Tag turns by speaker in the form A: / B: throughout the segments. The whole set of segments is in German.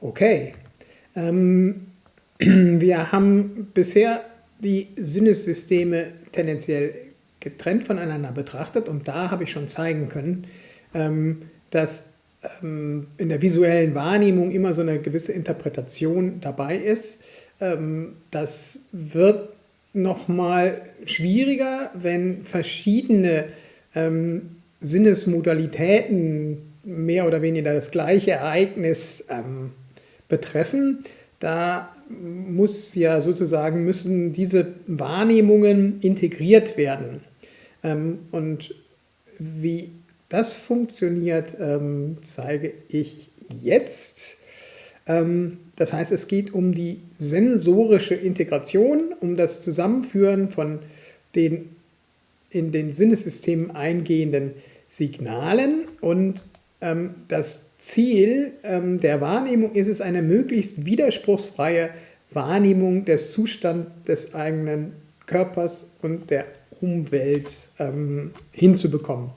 A: Okay. Ähm, wir haben bisher die Sinnessysteme tendenziell getrennt voneinander betrachtet und da habe ich schon zeigen können, ähm, dass ähm, in der visuellen Wahrnehmung immer so eine gewisse Interpretation dabei ist. Ähm, das wird nochmal schwieriger, wenn verschiedene ähm, Sinnesmodalitäten mehr oder weniger das gleiche Ereignis ähm, betreffen. Da muss ja sozusagen, müssen diese Wahrnehmungen integriert werden. Ähm, und wie das funktioniert, ähm, zeige ich jetzt. Ähm, das heißt, es geht um die sensorische Integration, um das Zusammenführen von den in den Sinnesystemen eingehenden Signalen und das Ziel ähm, der Wahrnehmung ist es, eine möglichst widerspruchsfreie Wahrnehmung des Zustands des eigenen Körpers und der Umwelt ähm, hinzubekommen.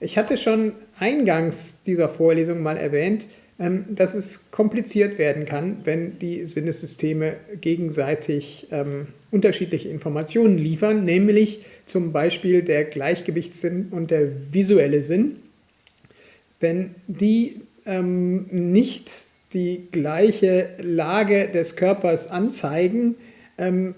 A: Ich hatte schon eingangs dieser Vorlesung mal erwähnt, ähm, dass es kompliziert werden kann, wenn die Sinnessysteme gegenseitig ähm, unterschiedliche Informationen liefern, nämlich zum Beispiel der Gleichgewichtssinn und der visuelle Sinn. Wenn die ähm, nicht die gleiche Lage des Körpers anzeigen, ähm,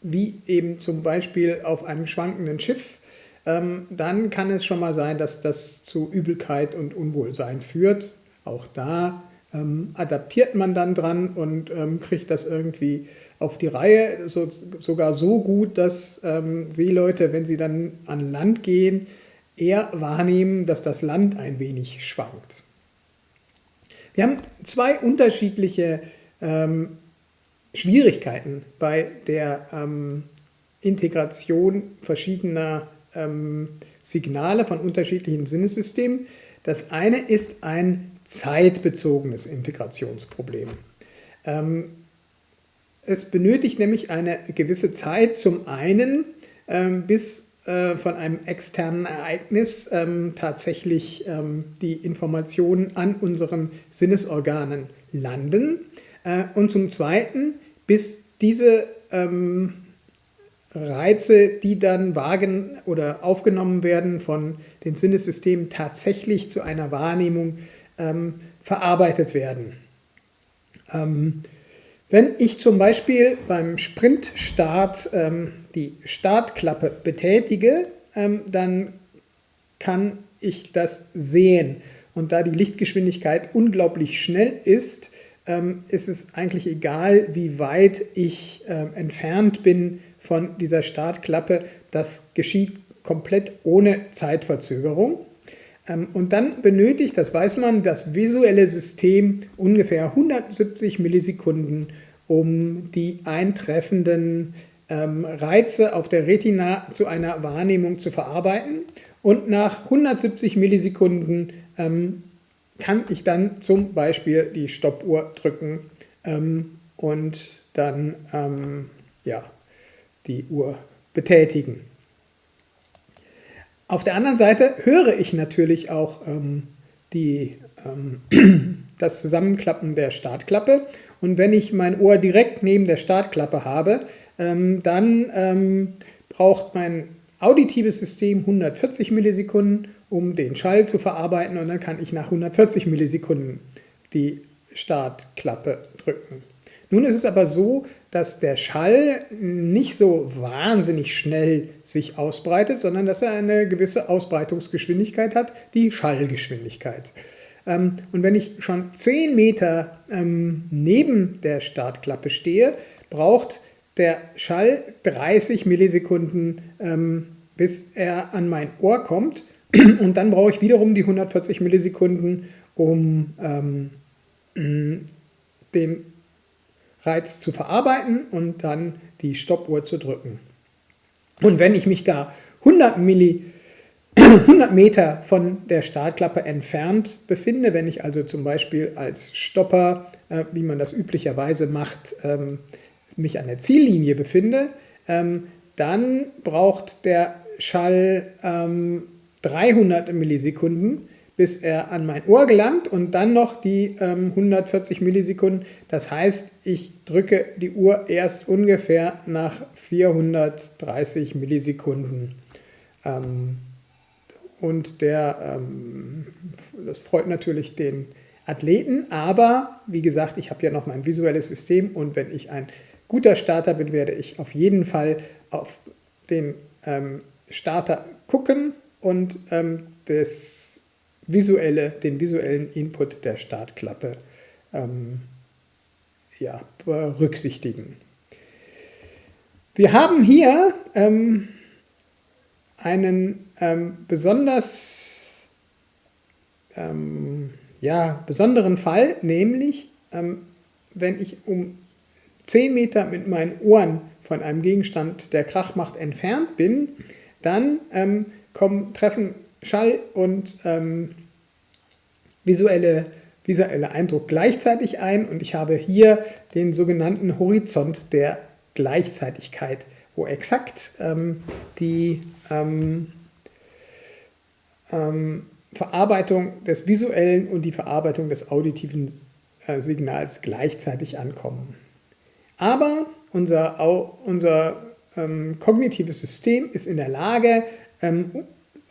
A: wie eben zum Beispiel auf einem schwankenden Schiff, ähm, dann kann es schon mal sein, dass das zu Übelkeit und Unwohlsein führt. Auch da ähm, adaptiert man dann dran und ähm, kriegt das irgendwie auf die Reihe, so, sogar so gut, dass ähm, Seeleute, wenn sie dann an Land gehen, eher wahrnehmen, dass das Land ein wenig schwankt. Wir haben zwei unterschiedliche ähm, Schwierigkeiten bei der ähm, Integration verschiedener ähm, Signale von unterschiedlichen Sinnesystemen. Das eine ist ein zeitbezogenes Integrationsproblem. Ähm, es benötigt nämlich eine gewisse Zeit zum einen, ähm, bis äh, von einem externen Ereignis ähm, tatsächlich ähm, die Informationen an unseren Sinnesorganen landen äh, und zum Zweiten, bis diese ähm, Reize, die dann wagen oder aufgenommen werden von den Sinnesystemen, tatsächlich zu einer Wahrnehmung ähm, verarbeitet werden. Ähm, wenn ich zum Beispiel beim Sprintstart ähm, die Startklappe betätige, ähm, dann kann ich das sehen. Und da die Lichtgeschwindigkeit unglaublich schnell ist, ähm, ist es eigentlich egal, wie weit ich ähm, entfernt bin von dieser Startklappe. Das geschieht komplett ohne Zeitverzögerung. Ähm, und dann benötigt, das weiß man, das visuelle System ungefähr 170 Millisekunden, um die eintreffenden Reize auf der Retina zu einer Wahrnehmung zu verarbeiten. Und nach 170 Millisekunden ähm, kann ich dann zum Beispiel die Stoppuhr drücken und dann ja, die Uhr betätigen. Auf der anderen Seite höre ich natürlich auch ähm, die, ähm, das Zusammenklappen der Startklappe und wenn ich mein Ohr direkt neben der Startklappe habe, ähm, dann ähm, braucht mein auditives System 140 Millisekunden, um den Schall zu verarbeiten und dann kann ich nach 140 Millisekunden die Startklappe drücken. Nun ist es aber so, dass der Schall nicht so wahnsinnig schnell sich ausbreitet, sondern dass er eine gewisse Ausbreitungsgeschwindigkeit hat, die Schallgeschwindigkeit. Ähm, und wenn ich schon 10 Meter ähm, neben der Startklappe stehe, braucht der Schall 30 Millisekunden, ähm, bis er an mein Ohr kommt. Und dann brauche ich wiederum die 140 Millisekunden, um den Reiz zu verarbeiten und dann die Stoppuhr zu drücken. Und wenn ich mich gar 100, Milli, 100 Meter von der Startklappe entfernt befinde, wenn ich also zum Beispiel als Stopper, äh, wie man das üblicherweise macht, ähm, mich an der Ziellinie befinde, ähm, dann braucht der Schall ähm, 300 Millisekunden, bis er an mein Ohr gelangt und dann noch die ähm, 140 Millisekunden. Das heißt, ich drücke die Uhr erst ungefähr nach 430 Millisekunden. Ähm, und der, ähm, das freut natürlich den Athleten, aber wie gesagt, ich habe ja noch mein visuelles System und wenn ich ein guter Starter bin, werde ich auf jeden Fall auf den ähm, Starter gucken und ähm, das visuelle, den visuellen Input der Startklappe ähm, ja, berücksichtigen. Wir haben hier ähm, einen ähm, besonders ähm, ja, besonderen Fall, nämlich ähm, wenn ich um 10 Meter mit meinen Ohren von einem Gegenstand, der Krach macht, entfernt bin, dann ähm, kommen, treffen Schall und ähm, visuelle, visuelle Eindruck gleichzeitig ein und ich habe hier den sogenannten Horizont der Gleichzeitigkeit, wo exakt ähm, die ähm, ähm, Verarbeitung des visuellen und die Verarbeitung des auditiven äh, Signals gleichzeitig ankommen. Aber unser, unser ähm, kognitives System ist in der Lage, ähm,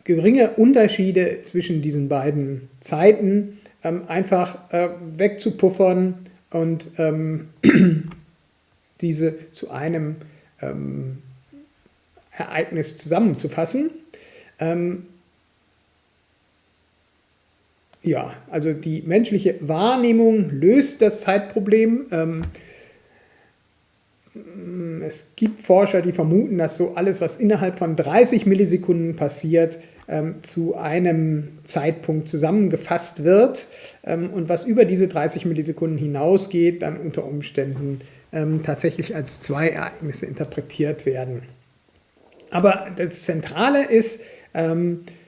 A: geringe Unterschiede zwischen diesen beiden Zeiten ähm, einfach äh, wegzupuffern und ähm, diese zu einem ähm, Ereignis zusammenzufassen. Ähm, ja, also die menschliche Wahrnehmung löst das Zeitproblem. Ähm, es gibt Forscher, die vermuten, dass so alles, was innerhalb von 30 Millisekunden passiert, ähm, zu einem Zeitpunkt zusammengefasst wird ähm, und was über diese 30 Millisekunden hinausgeht, dann unter Umständen ähm, tatsächlich als zwei Ereignisse interpretiert werden. Aber das Zentrale ist,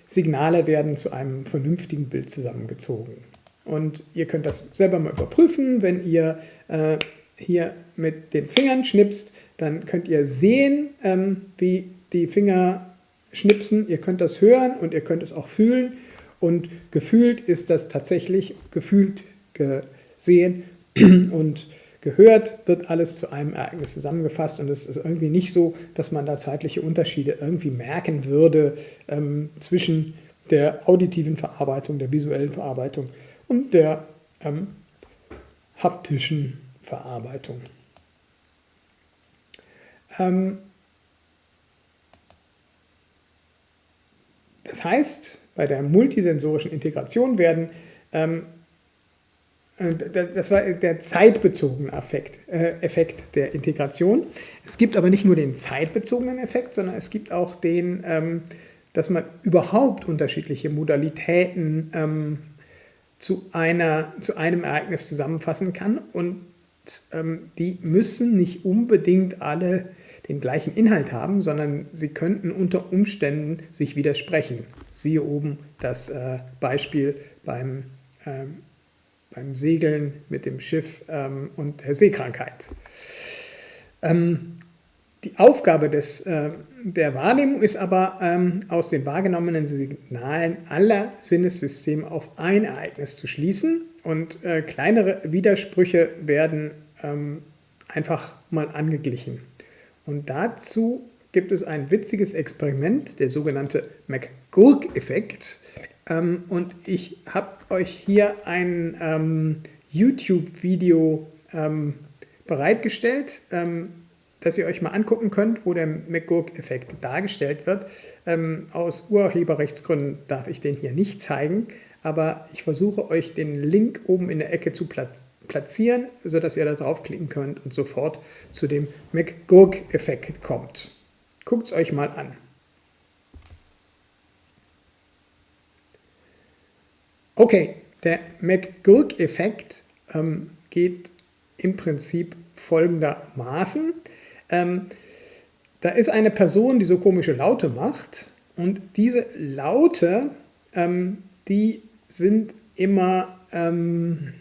A: Signale werden zu einem vernünftigen Bild zusammengezogen. Und ihr könnt das selber mal überprüfen, wenn ihr äh, hier mit den Fingern schnipst, dann könnt ihr sehen, ähm, wie die Finger schnipsen. Ihr könnt das hören und ihr könnt es auch fühlen. Und gefühlt ist das tatsächlich gefühlt gesehen und gehört, wird alles zu einem Ereignis zusammengefasst und es ist irgendwie nicht so, dass man da zeitliche Unterschiede irgendwie merken würde ähm, zwischen der auditiven Verarbeitung, der visuellen Verarbeitung und der ähm, haptischen Verarbeitung. Ähm, das heißt, bei der multisensorischen Integration werden ähm, äh, das war der zeitbezogene Effekt, äh, Effekt der Integration. Es gibt aber nicht nur den zeitbezogenen Effekt, sondern es gibt auch den, ähm, dass man überhaupt unterschiedliche Modalitäten ähm, zu, einer, zu einem Ereignis zusammenfassen kann und die müssen nicht unbedingt alle den gleichen Inhalt haben, sondern sie könnten unter Umständen sich widersprechen. Siehe oben das äh, Beispiel beim ähm, beim Segeln mit dem Schiff ähm, und der Seekrankheit. Ähm, die Aufgabe des, äh, der Wahrnehmung ist aber, ähm, aus den wahrgenommenen Signalen aller Sinnessysteme auf ein Ereignis zu schließen und äh, kleinere Widersprüche werden ähm, einfach mal angeglichen. Und dazu gibt es ein witziges Experiment, der sogenannte McGurk-Effekt. Ähm, und ich habe euch hier ein ähm, YouTube-Video ähm, bereitgestellt, ähm, das ihr euch mal angucken könnt, wo der McGurk-Effekt dargestellt wird. Ähm, aus Urheberrechtsgründen darf ich den hier nicht zeigen, aber ich versuche euch den Link oben in der Ecke zu platzieren, sodass ihr da draufklicken könnt und sofort zu dem McGurk-Effekt kommt. Guckt es euch mal an. Okay, der McGurk-Effekt ähm, geht im Prinzip folgendermaßen. Ähm, da ist eine Person, die so komische Laute macht und diese Laute, ähm, die sind immer ähm,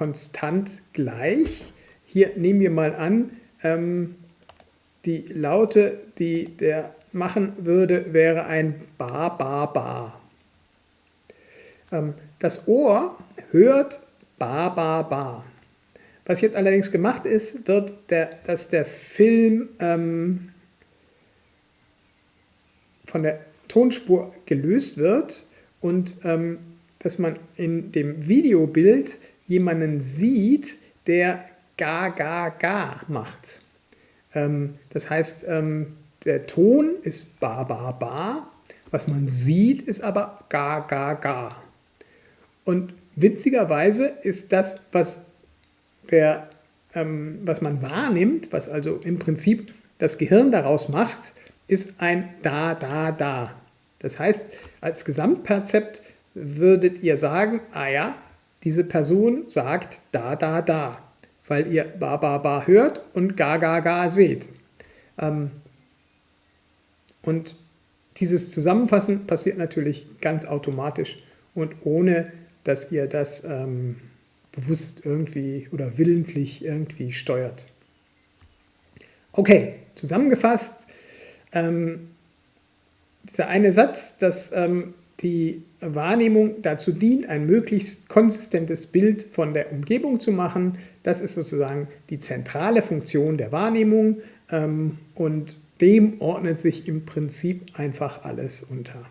A: konstant gleich. Hier nehmen wir mal an, ähm, die Laute, die der machen würde, wäre ein Ba, Ba, Ba. Ähm, das Ohr hört ba, ba, ba. Was jetzt allerdings gemacht ist, wird, der, dass der Film ähm, von der Tonspur gelöst wird und ähm, dass man in dem Videobild jemanden sieht, der ga, ga, ga macht. Ähm, das heißt, ähm, der Ton ist ba, ba, ba, was man sieht, ist aber ga, ga, ga. Und witzigerweise ist das, was, der, ähm, was man wahrnimmt, was also im Prinzip das Gehirn daraus macht, ist ein da, da, da. Das heißt, als Gesamtperzept würdet ihr sagen, ah ja, diese Person sagt da, da, da, weil ihr ba, ba, ba hört und ga, ga, ga seht. Ähm, und dieses Zusammenfassen passiert natürlich ganz automatisch und ohne, dass ihr das ähm, bewusst irgendwie oder willentlich irgendwie steuert. Okay, zusammengefasst, ähm, dieser eine Satz, dass ähm, die Wahrnehmung dazu dient, ein möglichst konsistentes Bild von der Umgebung zu machen. Das ist sozusagen die zentrale Funktion der Wahrnehmung ähm, und dem ordnet sich im Prinzip einfach alles unter.